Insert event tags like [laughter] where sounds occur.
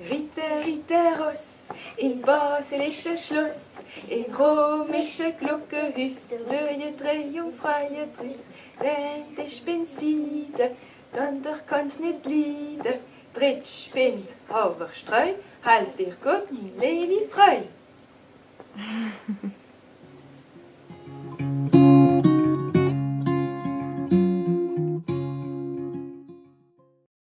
Ritter, Ritterus, in baselische Schloss, in römische Glockenhüs, neue Freie, Drüss. Denn ich bin Siede, dann doch kann's nicht lieder. Dritt Spind, Hauber, Streu, halt dir gut, mein Levi, frei. [laughs]